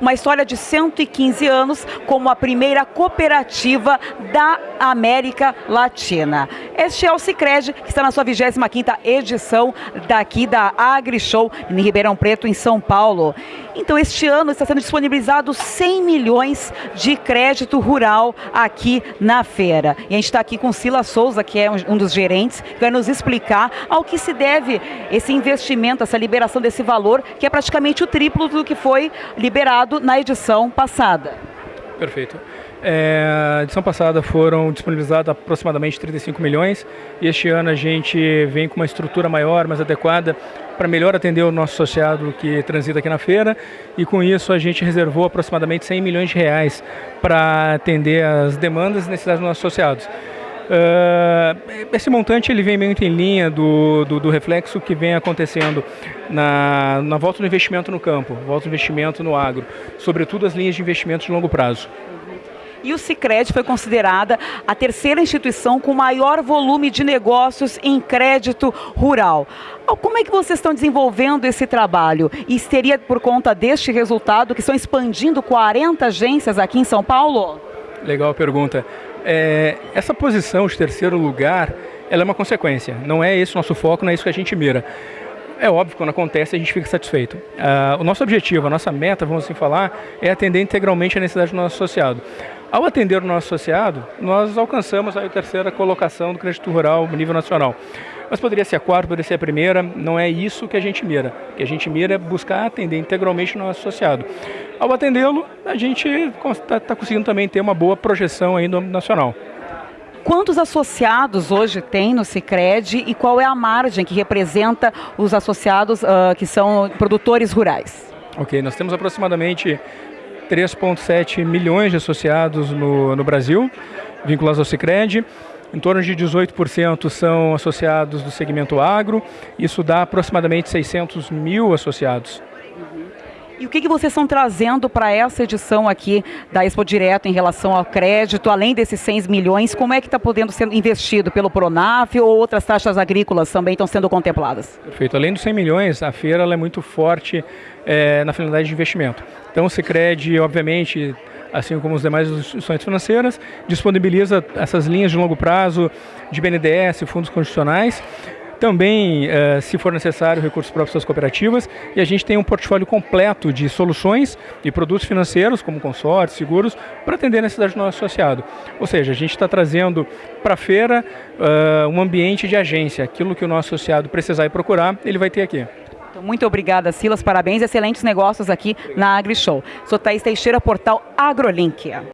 uma história de 115 anos como a primeira cooperativa da América Latina. Este é o Cicred, que está na sua 25ª edição daqui da AgriShow em Ribeirão Preto, em São Paulo. Então, este ano está sendo disponibilizado 100 milhões de crédito rural aqui na feira. E a gente está aqui com Sila Souza, que é um dos gerentes, que vai nos explicar ao que se deve esse investimento, essa liberação desse valor, que é praticamente o triplo do que foi liberado na edição passada. Perfeito. É, a edição passada foram disponibilizados aproximadamente 35 milhões e este ano a gente vem com uma estrutura maior, mais adequada para melhor atender o nosso associado que transita aqui na feira e com isso a gente reservou aproximadamente 100 milhões de reais para atender as demandas e necessidades dos nossos associados. Uh, esse montante ele vem muito em linha do, do, do, reflexo que vem acontecendo na, na volta do investimento no campo, volta do investimento no agro, sobretudo as linhas de investimento de longo prazo. E o Cicred foi considerada a terceira instituição com maior volume de negócios em crédito rural. Como é que vocês estão desenvolvendo esse trabalho? E seria por conta deste resultado que estão expandindo 40 agências aqui em São Paulo? Legal a pergunta. É, essa posição de terceiro lugar, ela é uma consequência. Não é esse o nosso foco, não é isso que a gente mira. É óbvio, quando acontece a gente fica satisfeito. Uh, o nosso objetivo, a nossa meta, vamos assim falar, é atender integralmente a necessidade do nosso associado. Ao atender o nosso associado, nós alcançamos a terceira colocação do crédito rural no nível nacional. Mas poderia ser a quarta, poderia ser a primeira, não é isso que a gente mira. O que a gente mira é buscar atender integralmente o nosso associado. Ao atendê-lo, a gente está tá conseguindo também ter uma boa projeção aí no nacional. Quantos associados hoje tem no Cicred e qual é a margem que representa os associados uh, que são produtores rurais? Ok, nós temos aproximadamente 3,7 milhões de associados no, no Brasil, vinculados ao Cicred. Em torno de 18% são associados do segmento agro, isso dá aproximadamente 600 mil associados. E o que, que vocês estão trazendo para essa edição aqui da Expo Direto em relação ao crédito, além desses 100 milhões, como é que está podendo ser investido pelo Pronaf ou outras taxas agrícolas também estão sendo contempladas? Perfeito. Além dos 100 milhões, a feira é muito forte é, na finalidade de investimento. Então o Cicred, obviamente, assim como as demais instituições financeiras, disponibiliza essas linhas de longo prazo de BNDES, fundos constitucionais, também, uh, se for necessário, recursos próprios das cooperativas. E a gente tem um portfólio completo de soluções e produtos financeiros, como consórcios, seguros, para atender a necessidade do nosso associado. Ou seja, a gente está trazendo para a feira uh, um ambiente de agência. Aquilo que o nosso associado precisar e procurar, ele vai ter aqui. Então, muito obrigada, Silas. Parabéns. Excelentes negócios aqui na AgriShow. Sou Thaís Teixeira, portal AgroLink.